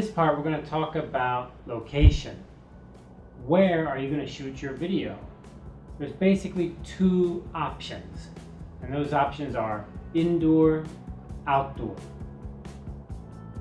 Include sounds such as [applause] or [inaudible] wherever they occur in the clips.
this part, we're going to talk about location. Where are you going to shoot your video? There's basically two options, and those options are indoor, outdoor.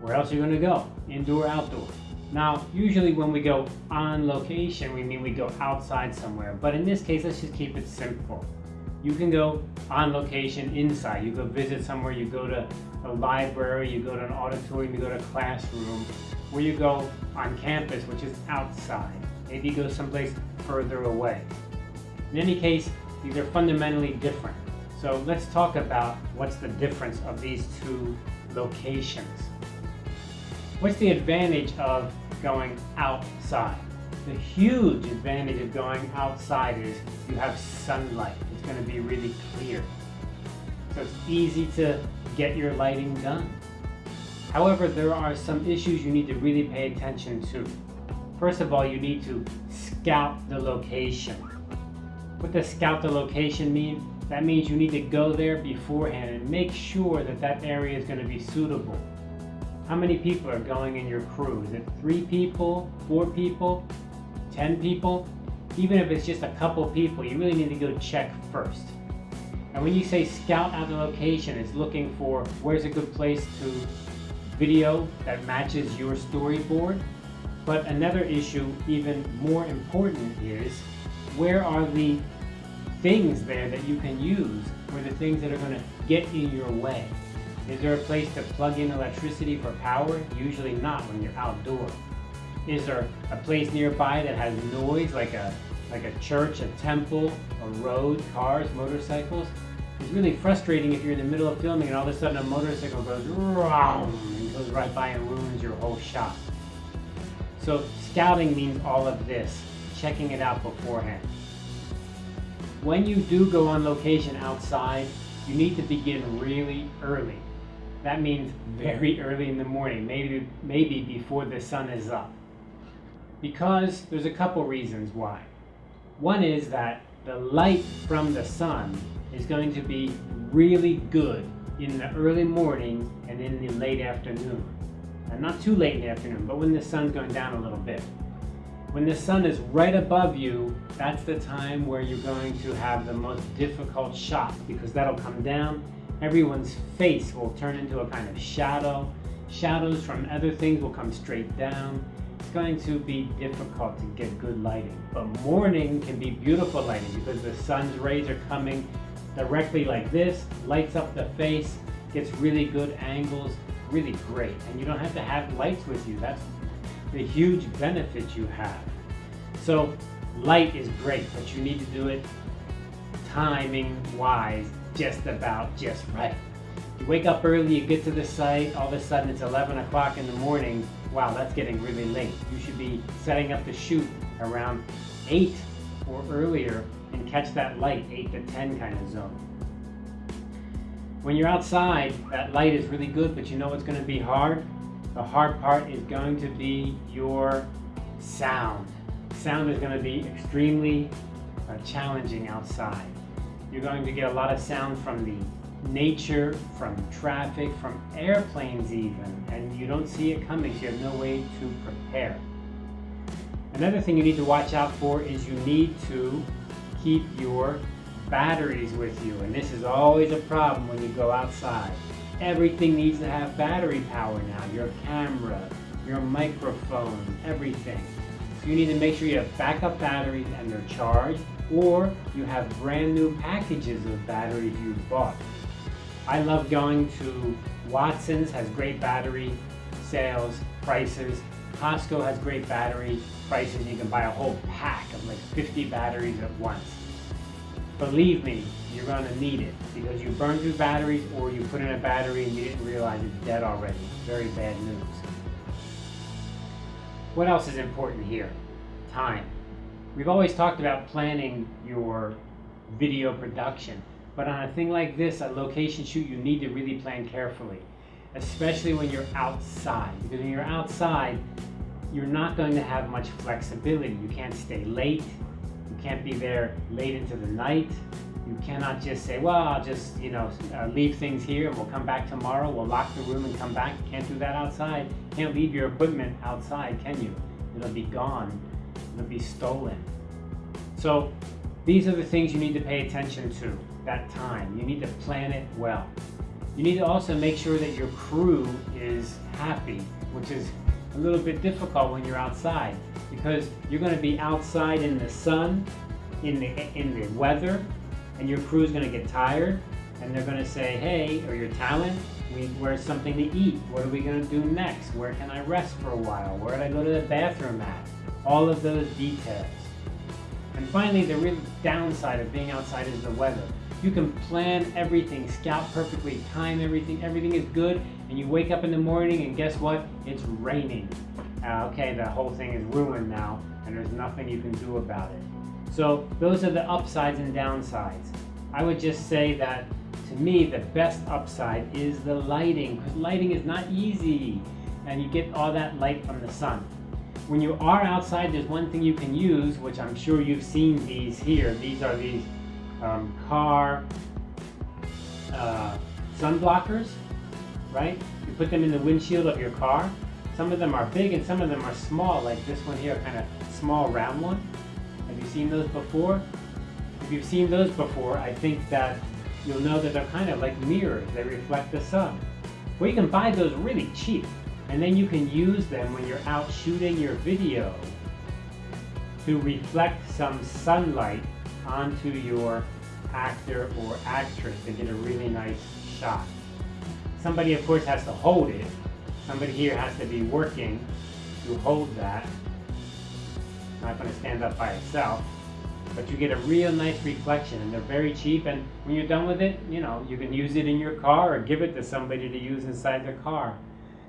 Where else are you going to go? Indoor, outdoor. Now, usually when we go on location, we mean we go outside somewhere, but in this case, let's just keep it simple. You can go on location inside. You go visit somewhere, you go to a library, you go to an auditorium, you go to a classroom, or you go on campus, which is outside. Maybe you go someplace further away. In any case, these are fundamentally different. So let's talk about what's the difference of these two locations. What's the advantage of going outside? The huge advantage of going outside is you have sunlight. It's going to be really clear. So it's easy to get your lighting done. However, there are some issues you need to really pay attention to. First of all, you need to scout the location. What does scout the location mean? That means you need to go there beforehand and make sure that that area is going to be suitable. How many people are going in your crew? Is it three people, four people, 10 people? Even if it's just a couple people, you really need to go check first. And when you say scout out the location, it's looking for where's a good place to video that matches your storyboard. But another issue, even more important, is where are the things there that you can use or the things that are going to get in your way? Is there a place to plug in electricity for power? Usually not when you're outdoor. Is there a place nearby that has noise like a like a church, a temple, a road, cars, motorcycles? It's really frustrating if you're in the middle of filming and all of a sudden a motorcycle goes and goes right by and ruins your whole shot. So scouting means all of this, checking it out beforehand. When you do go on location outside, you need to begin really early. That means very early in the morning, maybe, maybe before the sun is up. Because there's a couple reasons why. One is that the light from the sun is going to be really good in the early morning and in the late afternoon. And not too late in the afternoon, but when the sun's going down a little bit. When the sun is right above you, that's the time where you're going to have the most difficult shot because that'll come down. Everyone's face will turn into a kind of shadow. Shadows from other things will come straight down. Going to be difficult to get good lighting. But morning can be beautiful lighting because the sun's rays are coming directly like this, lights up the face, gets really good angles, really great. And you don't have to have lights with you. That's the huge benefit you have. So light is great, but you need to do it timing wise, just about just right. You wake up early, you get to the site, all of a sudden it's 11 o'clock in the morning. Wow, that's getting really late. You should be setting up the shoot around 8 or earlier and catch that light, 8 to 10 kind of zone. When you're outside, that light is really good, but you know what's going to be hard? The hard part is going to be your sound. Sound is going to be extremely uh, challenging outside. You're going to get a lot of sound from the nature, from traffic, from airplanes even, and you don't see it coming, so you have no way to prepare. Another thing you need to watch out for is you need to keep your batteries with you. And this is always a problem when you go outside. Everything needs to have battery power now. Your camera, your microphone, everything. So you need to make sure you have backup batteries and they're charged or you have brand new packages of batteries you've bought. I love going to Watson's, has great battery sales, prices. Costco has great battery prices. You can buy a whole pack of like 50 batteries at once. Believe me, you're going to need it because you burn through batteries or you put in a battery and you didn't realize it's dead already. Very bad news. What else is important here? Time. We've always talked about planning your video production, but on a thing like this, a location shoot, you need to really plan carefully, especially when you're outside. Because when you're outside, you're not going to have much flexibility. You can't stay late. You can't be there late into the night. You cannot just say, well, I'll just, you know, uh, leave things here and we'll come back tomorrow. We'll lock the room and come back. You can't do that outside. You can't leave your equipment outside, can you? It'll be gone. It'll be stolen. So these are the things you need to pay attention to, that time. You need to plan it well. You need to also make sure that your crew is happy, which is a little bit difficult when you're outside because you're going to be outside in the sun, in the, in the weather, and your crew is going to get tired and they're going to say, hey, or your talent, we, where's something to eat? What are we going to do next? Where can I rest for a while? Where did I go to the bathroom at? All of those details. And finally, the real downside of being outside is the weather. You can plan everything, scout perfectly, time everything, everything is good, and you wake up in the morning and guess what? It's raining. Uh, okay, the whole thing is ruined now, and there's nothing you can do about it. So those are the upsides and downsides. I would just say that to me, the best upside is the lighting, because lighting is not easy, and you get all that light from the sun. When you are outside, there's one thing you can use, which I'm sure you've seen these here. These are these um, car uh, sun blockers, right? You put them in the windshield of your car. Some of them are big and some of them are small, like this one here, kind of small round one. Have you seen those before? If you've seen those before, I think that you'll know that they're kind of like mirrors. They reflect the sun. Well, you can buy those really cheap, and then you can use them when you're out shooting your video to reflect some sunlight onto your actor or actress to get a really nice shot. Somebody, of course, has to hold it. Somebody here has to be working to hold that. Not going to stand up by itself. But you get a real nice reflection, and they're very cheap. And when you're done with it, you know, you can use it in your car or give it to somebody to use inside their car.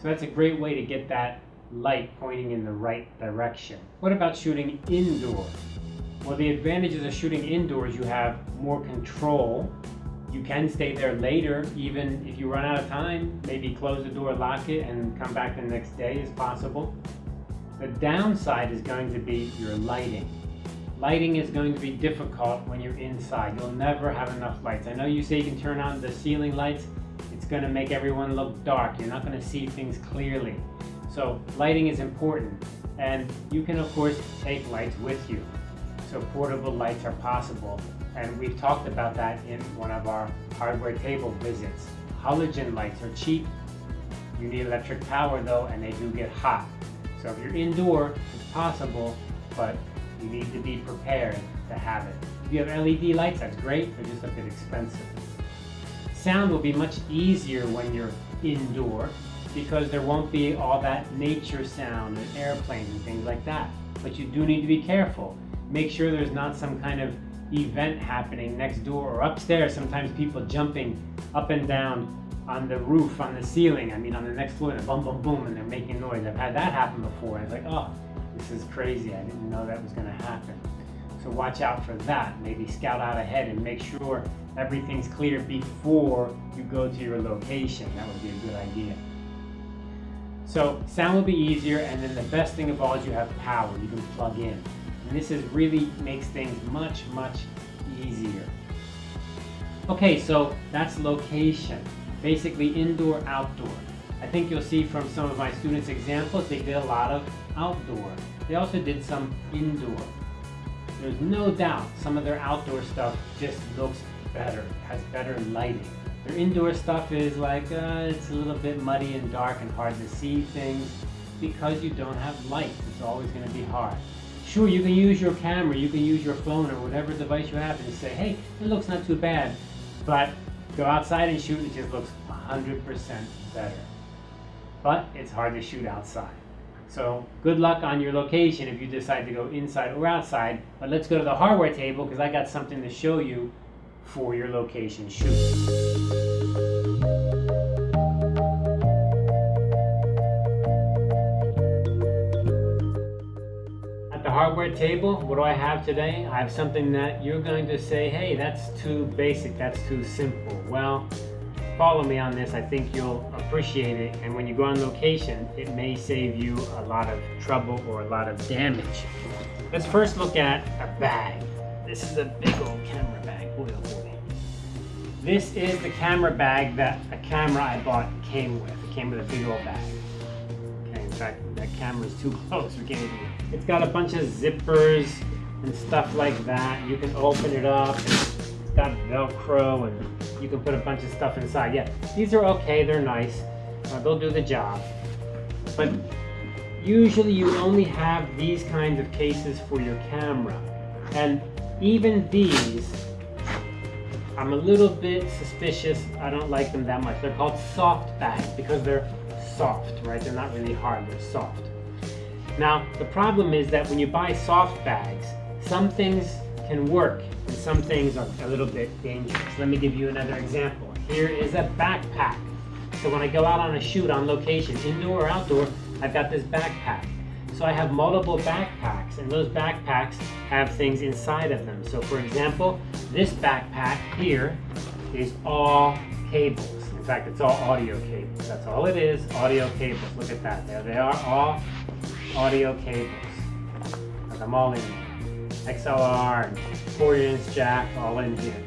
So that's a great way to get that light pointing in the right direction. What about shooting indoors? Well, the advantages of shooting indoors, you have more control. You can stay there later, even if you run out of time. Maybe close the door, lock it, and come back the next day is possible. The downside is going to be your lighting. Lighting is going to be difficult when you're inside. You'll never have enough lights. I know you say you can turn on the ceiling lights. It's going to make everyone look dark. You're not going to see things clearly. So lighting is important. And you can, of course, take lights with you so portable lights are possible. And we've talked about that in one of our hardware table visits. Halogen lights are cheap. You need electric power though, and they do get hot. So if you're indoor, it's possible, but you need to be prepared to have it. If you have LED lights, that's great, they're just a bit expensive. Sound will be much easier when you're indoor because there won't be all that nature sound and airplanes and things like that. But you do need to be careful make sure there's not some kind of event happening next door or upstairs. Sometimes people jumping up and down on the roof, on the ceiling, I mean on the next floor, and boom, boom, boom, and they're making noise. I've had that happen before. I was like, oh, this is crazy. I didn't know that was gonna happen. So watch out for that. Maybe scout out ahead and make sure everything's clear before you go to your location. That would be a good idea. So sound will be easier, and then the best thing of all is you have power. You can plug in. This is really makes things much, much easier. Okay, so that's location. Basically indoor, outdoor. I think you'll see from some of my students' examples, they did a lot of outdoor. They also did some indoor. There's no doubt some of their outdoor stuff just looks better, has better lighting. Their indoor stuff is like, uh, it's a little bit muddy and dark and hard to see things because you don't have light. It's always going to be hard. Sure, you can use your camera, you can use your phone or whatever device you have and say, hey, it looks not too bad. But go outside and shoot, and it just looks 100% better. But it's hard to shoot outside. So good luck on your location if you decide to go inside or outside. But let's go to the hardware table because I got something to show you for your location shoot. Hardware table, what do I have today? I have something that you're going to say, hey, that's too basic, that's too simple. Well, follow me on this, I think you'll appreciate it. And when you go on location, it may save you a lot of trouble or a lot of damage. Let's first look at a bag. This is a big old camera bag. Boy, oh boy. This is the camera bag that a camera I bought came with. It came with a big old bag. Okay, in fact, that camera is too [laughs] close. We can't even. It's got a bunch of zippers and stuff like that. You can open it up. It's got Velcro and you can put a bunch of stuff inside. Yeah, these are okay. They're nice. Uh, they'll do the job. But usually you only have these kinds of cases for your camera. And even these I'm a little bit suspicious. I don't like them that much. They're called soft bags because they're soft, right? They're not really hard, they're soft. Now, the problem is that when you buy soft bags, some things can work and some things are a little bit dangerous. Let me give you another example. Here is a backpack. So when I go out on a shoot on location, indoor or outdoor, I've got this backpack. So I have multiple backpacks and those backpacks have things inside of them. So for example, this backpack here is all cables. In fact, it's all audio cables. That's all it is, audio cables. Look at that. There they are, all audio cables. Got them all in here. XLR and 4 inch jack all in here.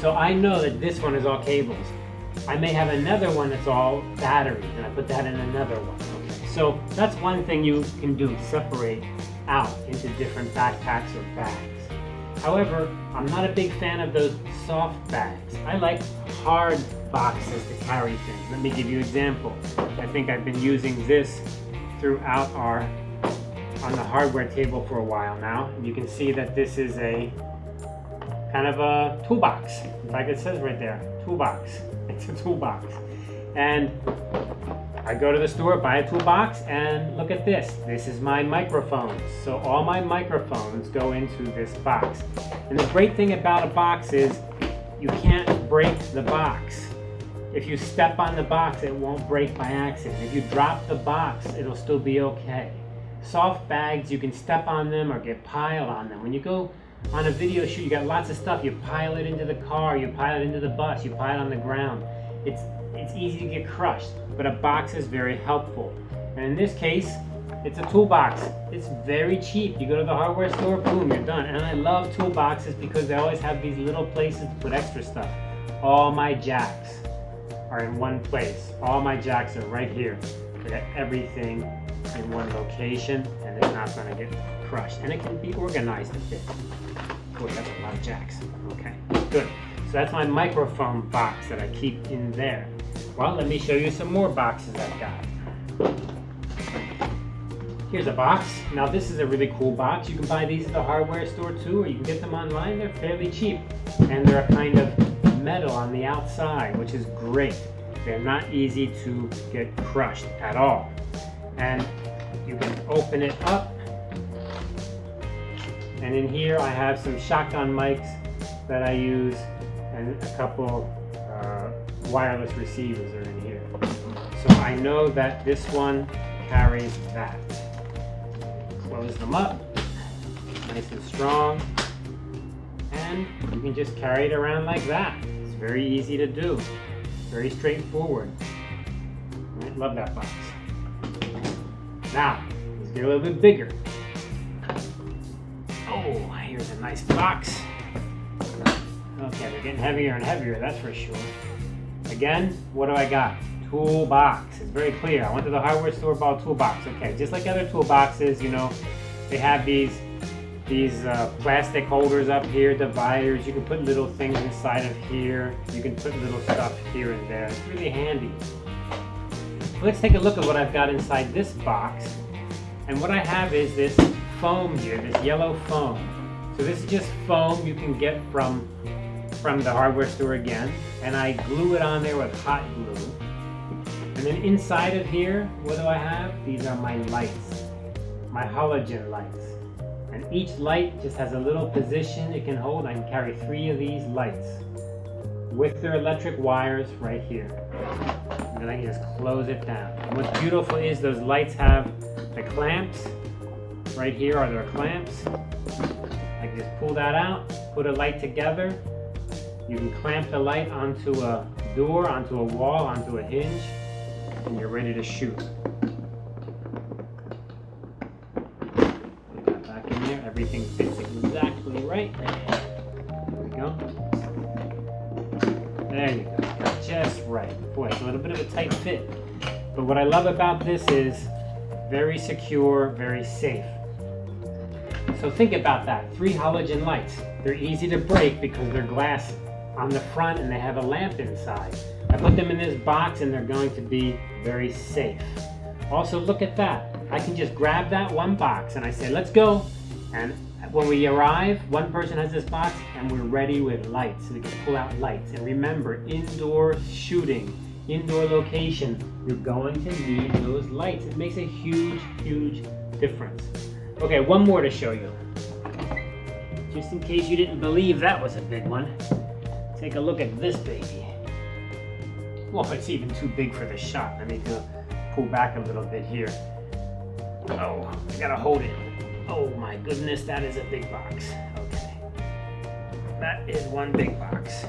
So I know that this one is all cables. I may have another one that's all battery, and I put that in another one. Okay. So that's one thing you can do, separate out into different backpacks or bags. However, I'm not a big fan of those soft bags. I like hard boxes to carry things. Let me give you an example. I think I've been using this throughout our, on the hardware table for a while now. You can see that this is a kind of a toolbox. Like it says right there, toolbox. [laughs] It's a toolbox. And I go to the store, buy a toolbox, and look at this. This is my microphones. So all my microphones go into this box. And the great thing about a box is you can't break the box. If you step on the box, it won't break by accident. If you drop the box, it'll still be okay. Soft bags, you can step on them or get piled on them. When you go on a video shoot, you got lots of stuff. You pile it into the car, you pile it into the bus, you pile it on the ground. It's, it's easy to get crushed, but a box is very helpful. And in this case, it's a toolbox. It's very cheap. You go to the hardware store, boom, you're done. And I love toolboxes because they always have these little places to put extra stuff. All my jacks are in one place. All my jacks are right here. I got everything in one location and it's not gonna get crushed. And it can be organized a bit. Boy, that's a lot of jacks. Okay, good. So that's my microphone box that I keep in there. Well, let me show you some more boxes I've got. Here's a box. Now this is a really cool box. You can buy these at the hardware store too, or you can get them online. They're fairly cheap. And they're a kind of metal on the outside, which is great. They're not easy to get crushed at all. And you can open it up and in here I have some shotgun mics that I use and a couple uh, wireless receivers are in here. So I know that this one carries that. Close them up, nice and strong. And you can just carry it around like that. It's very easy to do. Very straightforward. I love that box. Now, let's get a little bit bigger. Oh, here's a nice box. Okay, they're getting heavier and heavier, that's for sure. Again, what do I got? Toolbox. It's very clear. I went to the hardware store, bought a toolbox. Okay, just like other toolboxes, you know, they have these these uh, plastic holders up here, dividers. You can put little things inside of here. You can put little stuff here and there. It's really handy. Let's take a look at what I've got inside this box. And what I have is this foam here, this yellow foam. So this is just foam you can get from, from the hardware store again. And I glue it on there with hot glue. And then inside of here, what do I have? These are my lights, my halogen lights. And each light just has a little position it can hold. I can carry three of these lights with their electric wires right here. And then I can just close it down. And what's beautiful is those lights have the clamps. Right here are their clamps. I can just pull that out, put a light together. You can clamp the light onto a door, onto a wall, onto a hinge, and you're ready to shoot. Back in there. Everything fits exactly right. There we go. There you go. Just right. Boy, it's a little bit of a tight fit. But what I love about this is very secure, very safe. So think about that. Three halogen lights. They're easy to break because they're glass on the front and they have a lamp inside. I put them in this box and they're going to be very safe. Also look at that. I can just grab that one box and I say, let's go. And when we arrive, one person has this box and we're ready with lights. We can pull out lights. And remember, indoor shooting, indoor location, you're going to need those lights. It makes a huge, huge difference. Okay, one more to show you. Just in case you didn't believe that was a big one. Take a look at this baby. Well, it's even too big for the shot. I need to pull back a little bit here. Oh, I gotta hold it. Oh my goodness, that is a big box. Okay. That is one big box.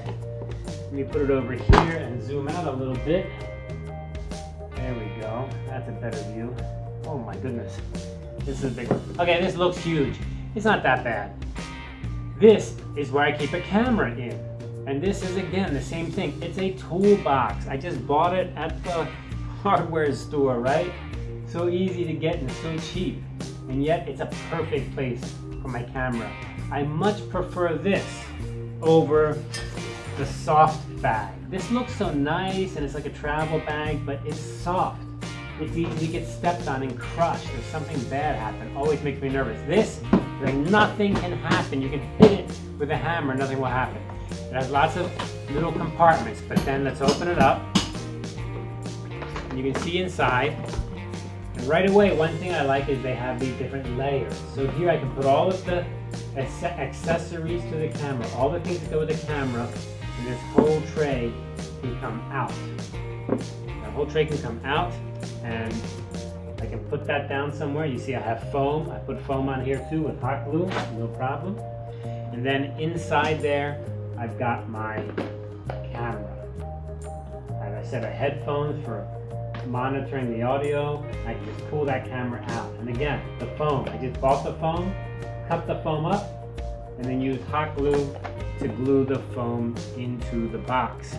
Let me put it over here and zoom out a little bit. There we go. That's a better view. Oh my goodness. This is a big one. Okay, this looks huge. It's not that bad. This is where I keep a camera in. And this is again the same thing. It's a toolbox. I just bought it at the hardware store, right? So easy to get and so cheap. And yet it's a perfect place for my camera. I much prefer this over the soft bag. This looks so nice and it's like a travel bag, but it's soft. It's easy to get stepped on and crushed or something bad happen. Always makes me nervous. This, like nothing can happen. You can hit it with a hammer, nothing will happen. It has lots of little compartments, but then let's open it up. And you can see inside. And right away, one thing I like is they have these different layers. So here I can put all of the accessories to the camera, all the things that go with the camera, and this whole tray can come out. The whole tray can come out, and I can put that down somewhere. You see I have foam. I put foam on here too with hot glue, no problem. And then inside there, I've got my camera. As I set a headphones for monitoring the audio. I can just pull that camera out. And again, the foam. I just bought the foam, cut the foam up, and then use hot glue to glue the foam into the box.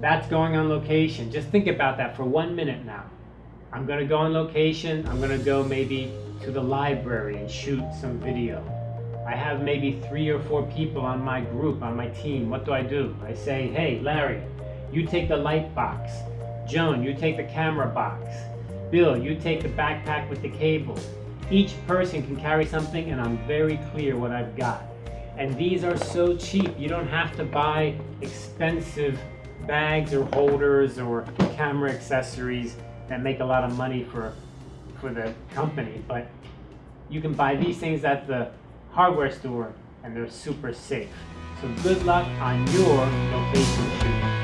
That's going on location. Just think about that for one minute now. I'm gonna go on location. I'm gonna go maybe to the library and shoot some video. I have maybe three or four people on my group, on my team. What do I do? I say, hey, Larry, you take the light box. Joan, you take the camera box. Bill, you take the backpack with the cable. Each person can carry something and I'm very clear what I've got. And these are so cheap. You don't have to buy expensive bags or holders or camera accessories that make a lot of money for, for the company. But you can buy these things at the hardware store and they're super safe. So good luck on your location shoot.